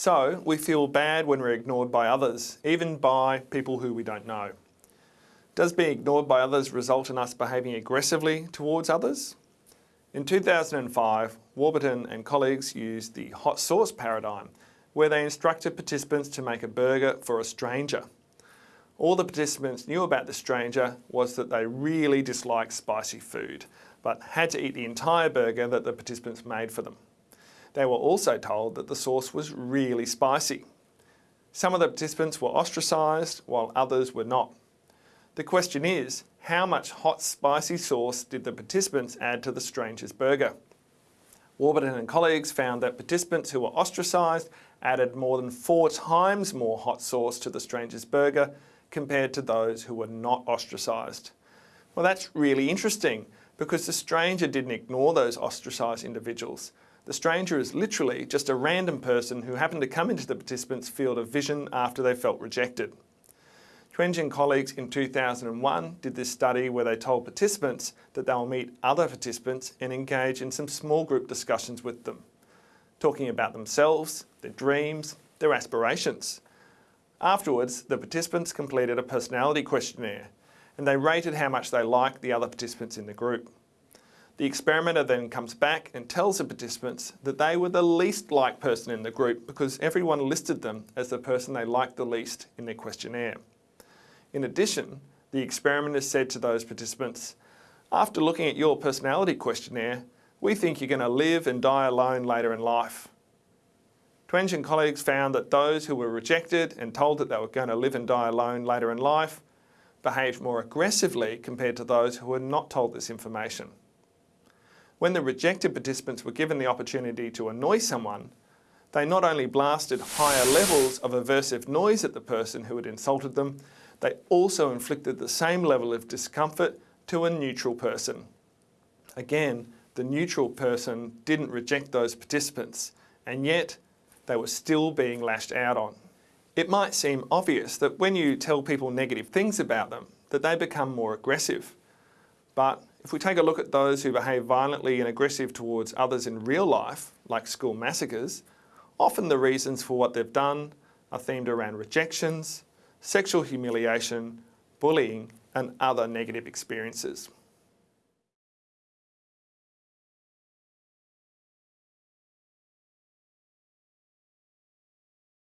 So we feel bad when we're ignored by others, even by people who we don't know. Does being ignored by others result in us behaving aggressively towards others? In 2005, Warburton and colleagues used the hot sauce paradigm, where they instructed participants to make a burger for a stranger. All the participants knew about the stranger was that they really disliked spicy food, but had to eat the entire burger that the participants made for them. They were also told that the sauce was really spicy. Some of the participants were ostracised while others were not. The question is, how much hot spicy sauce did the participants add to the stranger's burger? Warburton and colleagues found that participants who were ostracised added more than four times more hot sauce to the stranger's burger compared to those who were not ostracised. Well, that's really interesting because the stranger didn't ignore those ostracised individuals. The stranger is literally just a random person who happened to come into the participants' field of vision after they felt rejected. Twenge and colleagues in 2001 did this study where they told participants that they will meet other participants and engage in some small group discussions with them, talking about themselves, their dreams, their aspirations. Afterwards, the participants completed a personality questionnaire and they rated how much they liked the other participants in the group. The experimenter then comes back and tells the participants that they were the least liked person in the group because everyone listed them as the person they liked the least in their questionnaire. In addition, the experimenter said to those participants, after looking at your personality questionnaire, we think you're going to live and die alone later in life. Twenge and colleagues found that those who were rejected and told that they were going to live and die alone later in life behaved more aggressively compared to those who were not told this information. When the rejected participants were given the opportunity to annoy someone, they not only blasted higher levels of aversive noise at the person who had insulted them, they also inflicted the same level of discomfort to a neutral person. Again, the neutral person didn't reject those participants, and yet they were still being lashed out on. It might seem obvious that when you tell people negative things about them, that they become more aggressive. But if we take a look at those who behave violently and aggressive towards others in real life, like school massacres, often the reasons for what they've done are themed around rejections, sexual humiliation, bullying and other negative experiences.